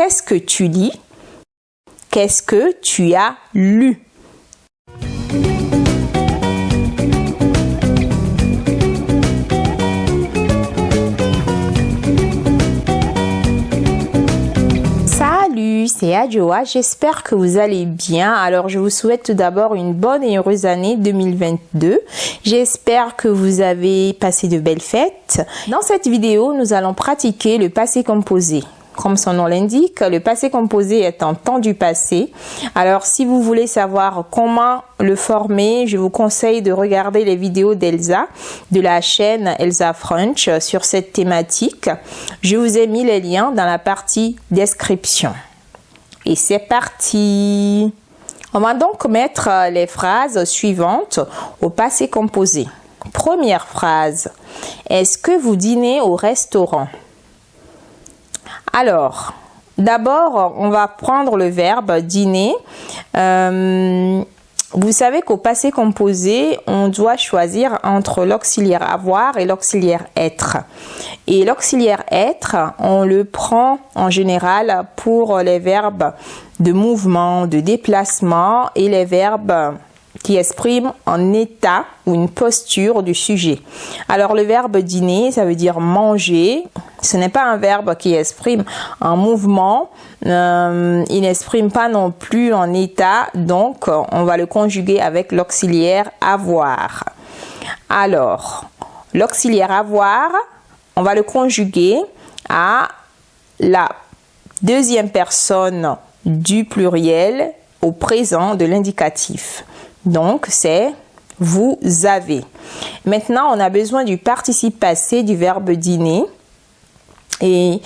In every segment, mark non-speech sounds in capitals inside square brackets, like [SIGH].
qu'est-ce que tu lis? Qu'est-ce que tu as lu? C'est Adjoa, j'espère que vous allez bien. Alors je vous souhaite tout d'abord une bonne et heureuse année 2022. J'espère que vous avez passé de belles fêtes. Dans cette vidéo, nous allons pratiquer le passé composé. Comme son nom l'indique, le passé composé est un temps du passé. Alors, si vous voulez savoir comment le former, je vous conseille de regarder les vidéos d'Elsa de la chaîne Elsa French sur cette thématique. Je vous ai mis les liens dans la partie description. Et c'est parti On va donc mettre les phrases suivantes au passé composé. Première phrase. Est-ce que vous dînez au restaurant? Alors, d'abord, on va prendre le verbe dîner. Euh, vous savez qu'au passé composé, on doit choisir entre l'auxiliaire avoir et l'auxiliaire être. Et l'auxiliaire être, on le prend en général pour les verbes de mouvement, de déplacement et les verbes qui exprime un état ou une posture du sujet. Alors le verbe dîner, ça veut dire manger. Ce n'est pas un verbe qui exprime un mouvement. Euh, il n'exprime pas non plus un état. Donc on va le conjuguer avec l'auxiliaire avoir. Alors l'auxiliaire avoir, on va le conjuguer à la deuxième personne du pluriel au présent de l'indicatif. Donc, c'est vous avez. Maintenant, on a besoin du participe passé du verbe dîner. Et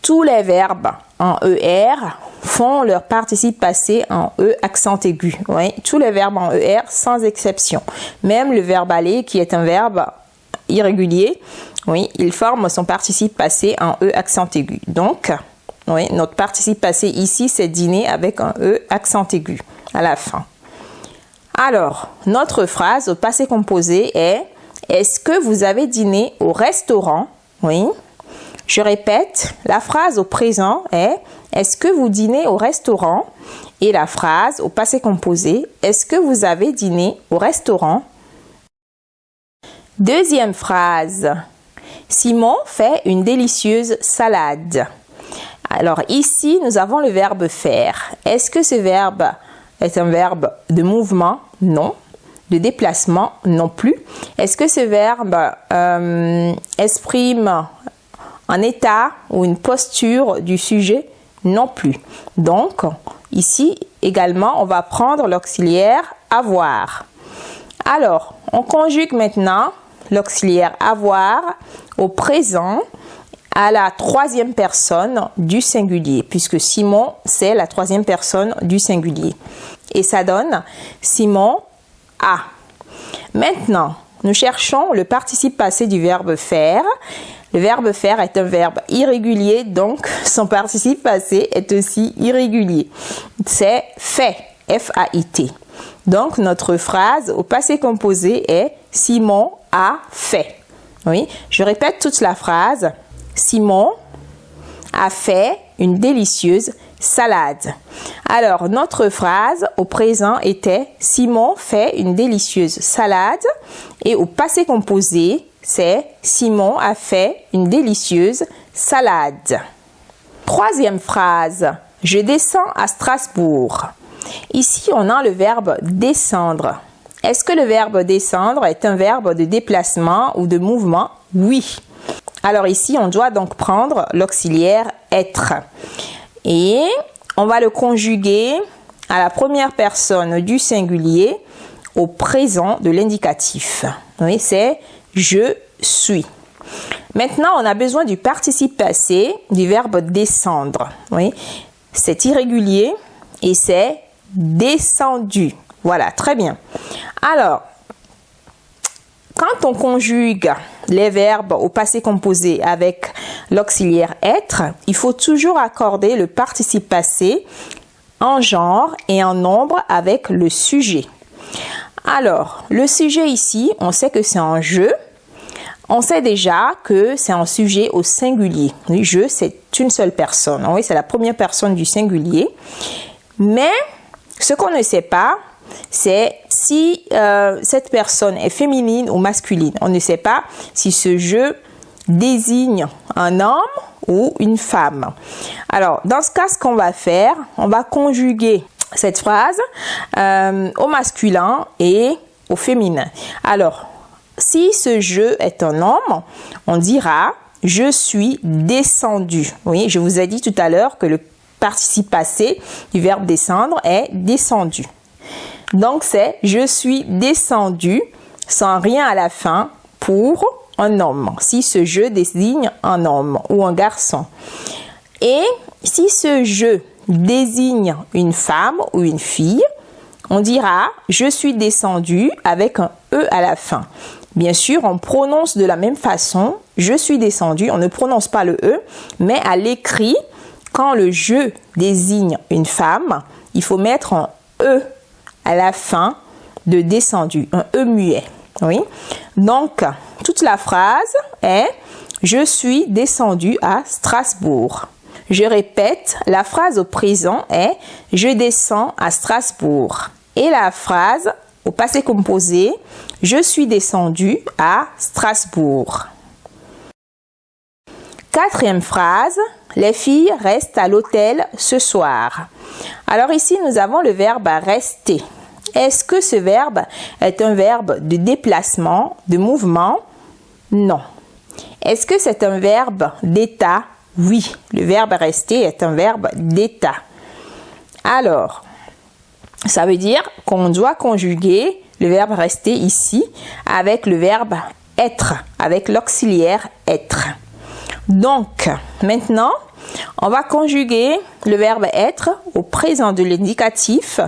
tous les verbes en ER font leur participe passé en E accent aigu. Tous les verbes en ER sans exception. Même le verbe aller qui est un verbe irrégulier, oui, il forme son participe passé en E accent aigu. Donc, oui, notre participe passé ici, c'est dîner avec un E accent aigu à la fin. Alors, notre phrase au passé composé est Est-ce que vous avez dîné au restaurant? Oui. Je répète, la phrase au présent est Est-ce que vous dînez au restaurant? Et la phrase au passé composé Est-ce que vous avez dîné au restaurant? Deuxième phrase. Simon fait une délicieuse salade. Alors ici, nous avons le verbe faire. Est-ce que ce verbe est un verbe de mouvement? Non. De déplacement? Non plus. Est-ce que ce verbe euh, exprime un état ou une posture du sujet? Non plus. Donc, ici également, on va prendre l'auxiliaire avoir. Alors, on conjugue maintenant l'auxiliaire avoir au présent à la troisième personne du singulier, puisque Simon, c'est la troisième personne du singulier. Et ça donne Simon a. Maintenant, nous cherchons le participe passé du verbe faire. Le verbe faire est un verbe irrégulier, donc [LAUGHS] son participe passé est aussi irrégulier. C'est fait, F-A-I-T. Donc notre phrase au passé composé est Simon a fait. Oui, je répète toute la phrase. Simon a fait une délicieuse salade. Alors, notre phrase au présent était Simon fait une délicieuse salade et au passé composé, c'est Simon a fait une délicieuse salade. Troisième phrase, je descends à Strasbourg. Ici, on a le verbe descendre. Est-ce que le verbe descendre est un verbe de déplacement ou de mouvement? Oui. Alors ici, on doit donc prendre l'auxiliaire être. Et on va le conjuguer à la première personne du singulier au présent de l'indicatif. Oui, c'est je suis. Maintenant, on a besoin du participe passé du verbe descendre. Oui, c'est irrégulier et c'est descendu. Voilà, très bien. Alors, quand on conjugue les verbes au passé composé avec l'auxiliaire être, il faut toujours accorder le participe passé en genre et en nombre avec le sujet. Alors, le sujet ici, on sait que c'est un jeu. On sait déjà que c'est un sujet au singulier. Oui, je, c'est une seule personne. Oui, c'est la première personne du singulier. Mais ce qu'on ne sait pas, c'est si euh, cette personne est féminine ou masculine. On ne sait pas si ce jeu désigne un homme ou une femme. Alors, dans ce cas, ce qu'on va faire, on va conjuguer cette phrase euh, au masculin et au féminin. Alors, si ce jeu est un homme, on dira je suis descendu. Oui, je vous ai dit tout à l'heure que le participe passé du verbe descendre est descendu. Donc c'est je suis descendu sans rien à la fin pour un homme. Si ce jeu désigne un homme ou un garçon. Et si ce jeu désigne une femme ou une fille, on dira je suis descendu avec un E à la fin. Bien sûr, on prononce de la même façon je suis descendu, on ne prononce pas le E, mais à l'écrit, quand le je désigne une femme, il faut mettre un E à la fin de descendu, un E muet. Oui. Donc, toute la phrase est Je suis descendu à Strasbourg. Je répète, la phrase au présent est Je descends à Strasbourg. Et la phrase au passé composé Je suis descendu à Strasbourg. Quatrième phrase, les filles restent à l'hôtel ce soir. Alors ici, nous avons le verbe rester. Est-ce que ce verbe est un verbe de déplacement, de mouvement? Non. Est-ce que c'est un verbe d'état? Oui, le verbe rester est un verbe d'état. Alors, ça veut dire qu'on doit conjuguer le verbe rester ici avec le verbe être, avec l'auxiliaire être. Donc, maintenant, on va conjuguer le verbe être au présent de l'indicatif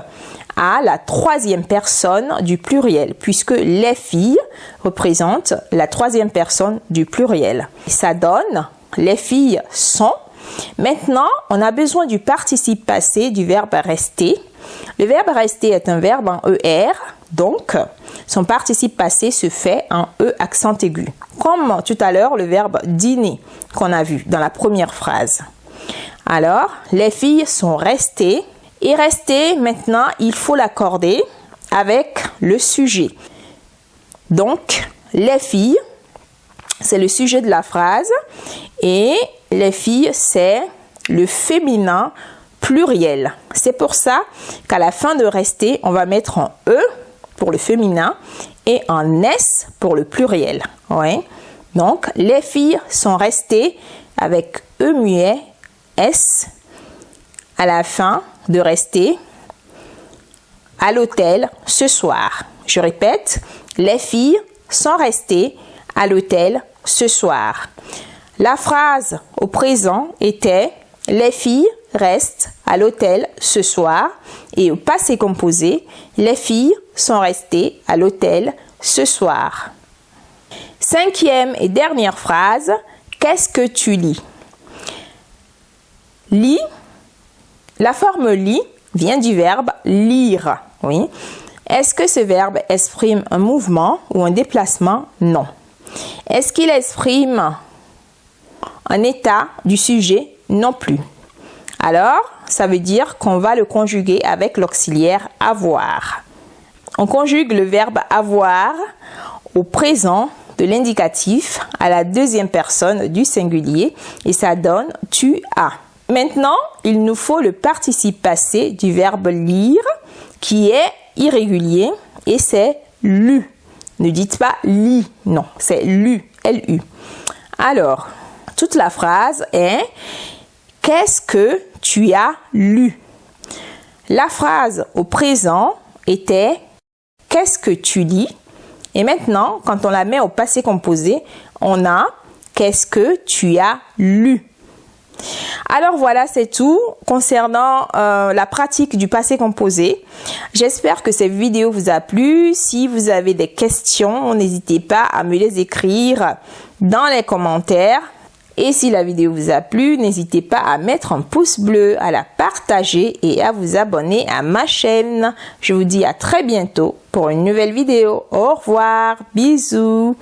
à la troisième personne du pluriel, puisque les filles représentent la troisième personne du pluriel. Ça donne les filles sont. Maintenant, on a besoin du participe passé du verbe rester. Le verbe rester est un verbe en ER, donc son participe passé se fait en E accent aigu. Comme tout à l'heure le verbe dîner qu'on a vu dans la première phrase. Alors, les filles sont restées et rester, maintenant, il faut l'accorder avec le sujet. Donc, les filles, c'est le sujet de la phrase. Et les filles, c'est le féminin pluriel. C'est pour ça qu'à la fin de rester, on va mettre en E pour le féminin et en S pour le pluriel. Donc, les filles sont restées avec E muet, S à la fin de rester à l'hôtel ce soir. Je répète, les filles sont restées à l'hôtel ce soir. La phrase au présent était les filles restent à l'hôtel ce soir et au passé composé, les filles sont restées à l'hôtel ce soir. Cinquième et dernière phrase, qu'est-ce que tu lis? Lis la forme lit vient du verbe lire. Oui. Est-ce que ce verbe exprime un mouvement ou un déplacement? Non. Est-ce qu'il exprime un état du sujet? Non plus. Alors, ça veut dire qu'on va le conjuguer avec l'auxiliaire avoir. On conjugue le verbe avoir au présent de l'indicatif à la deuxième personne du singulier et ça donne tu as. Maintenant, il nous faut le participe passé du verbe lire qui est irrégulier et c'est lu. Ne dites pas lit, non, c'est lu, L-U. Alors, toute la phrase est Qu'est-ce que tu as lu? La phrase au présent était Qu'est-ce que tu lis? Et maintenant, quand on la met au passé composé, on a Qu'est-ce que tu as lu? Alors voilà, c'est tout concernant euh, la pratique du passé composé. J'espère que cette vidéo vous a plu. Si vous avez des questions, n'hésitez pas à me les écrire dans les commentaires. Et si la vidéo vous a plu, n'hésitez pas à mettre un pouce bleu, à la partager et à vous abonner à ma chaîne. Je vous dis à très bientôt pour une nouvelle vidéo. Au revoir, bisous.